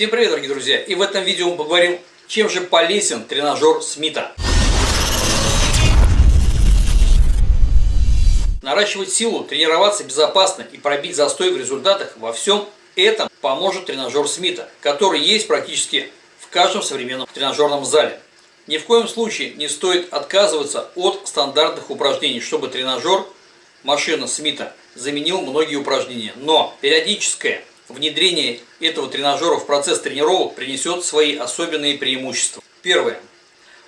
Всем привет, дорогие друзья! И в этом видео мы поговорим, чем же полезен тренажер Смита. Наращивать силу, тренироваться безопасно и пробить застой в результатах во всем этом поможет тренажер Смита, который есть практически в каждом современном тренажерном зале. Ни в коем случае не стоит отказываться от стандартных упражнений, чтобы тренажер машина Смита заменил многие упражнения. Но периодическое внедрение этого тренажера в процесс тренировок принесет свои особенные преимущества. Первое.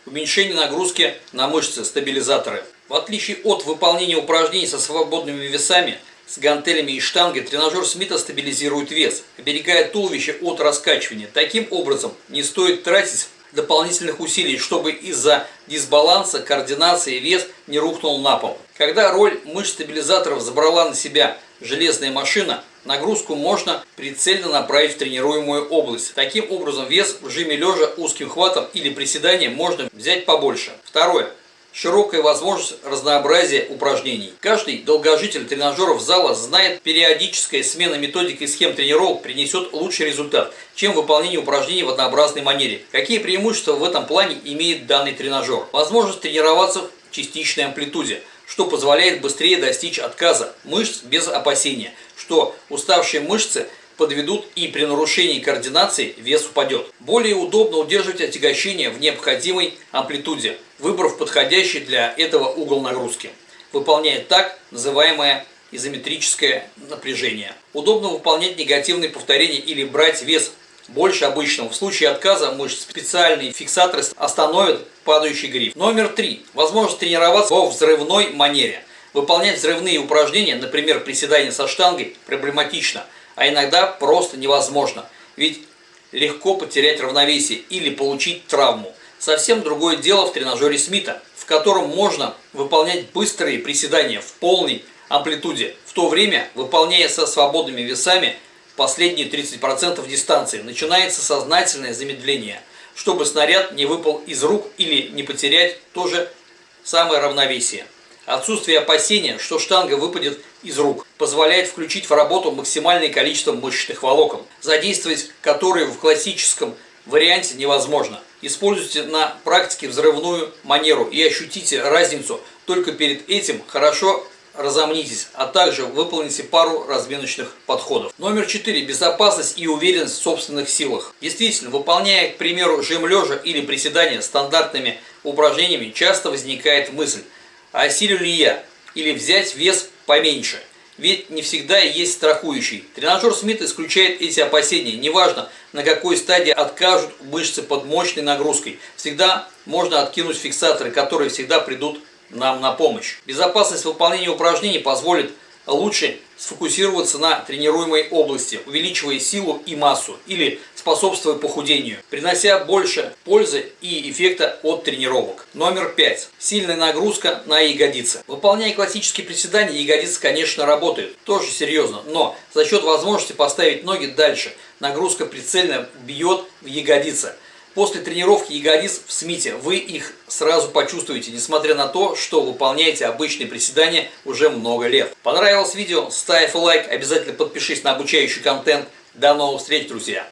Уменьшение нагрузки на мышцы, стабилизаторы. В отличие от выполнения упражнений со свободными весами, с гантелями и штангой, тренажер Смита стабилизирует вес, оберегая туловище от раскачивания. Таким образом, не стоит тратить дополнительных усилий, чтобы из-за дисбаланса координации вес не рухнул на пол. Когда роль мышц стабилизаторов забрала на себя железная машина, нагрузку можно прицельно направить в тренируемую область. Таким образом, вес в жиме лежа узким хватом или приседанием можно взять побольше. Второе широкая возможность разнообразия упражнений. Каждый долгожитель тренажеров зала знает, периодическая смена методик и схем тренировок принесет лучший результат, чем выполнение упражнений в однообразной манере. Какие преимущества в этом плане имеет данный тренажер? Возможность тренироваться в частичной амплитуде, что позволяет быстрее достичь отказа мышц без опасения, что уставшие мышцы подведут и при нарушении координации вес упадет. Более удобно удерживать отягощение в необходимой амплитуде, выбрав подходящий для этого угол нагрузки. Выполняет так называемое изометрическое напряжение. Удобно выполнять негативные повторения или брать вес больше обычного. В случае отказа мышц специальные фиксаторы остановят падающий гриф. Номер три. Возможность тренироваться во взрывной манере. Выполнять взрывные упражнения, например, приседания со штангой, проблематично – а иногда просто невозможно. Ведь легко потерять равновесие или получить травму. Совсем другое дело в тренажере Смита, в котором можно выполнять быстрые приседания в полной амплитуде, в то время, выполняя со свободными весами последние 30% дистанции, начинается сознательное замедление, чтобы снаряд не выпал из рук или не потерять то же самое равновесие. Отсутствие опасения, что штанга выпадет из рук, позволяет включить в работу максимальное количество мышечных волокон, задействовать которые в классическом варианте невозможно. Используйте на практике взрывную манеру и ощутите разницу. Только перед этим хорошо разомнитесь, а также выполните пару разминочных подходов. Номер 4. Безопасность и уверенность в собственных силах. Действительно, выполняя, к примеру, жим лежа или приседания стандартными упражнениями, часто возникает мысль – осилю ли я, или взять вес поменьше. Ведь не всегда есть страхующий. Тренажер Смит исключает эти опасения. Неважно, на какой стадии откажут мышцы под мощной нагрузкой. Всегда можно откинуть фиксаторы, которые всегда придут нам на помощь. Безопасность выполнения упражнений позволит лучше сфокусироваться на тренируемой области, увеличивая силу и массу или способствуя похудению, принося больше пользы и эффекта от тренировок. Номер 5. Сильная нагрузка на ягодицы. Выполняя классические приседания, ягодицы, конечно, работают, тоже серьезно, но за счет возможности поставить ноги дальше, нагрузка прицельно бьет в ягодицы. После тренировки ягодиц в Смите вы их сразу почувствуете, несмотря на то, что выполняете обычные приседания уже много лет. Понравилось видео? Ставь лайк, обязательно подпишись на обучающий контент. До новых встреч, друзья!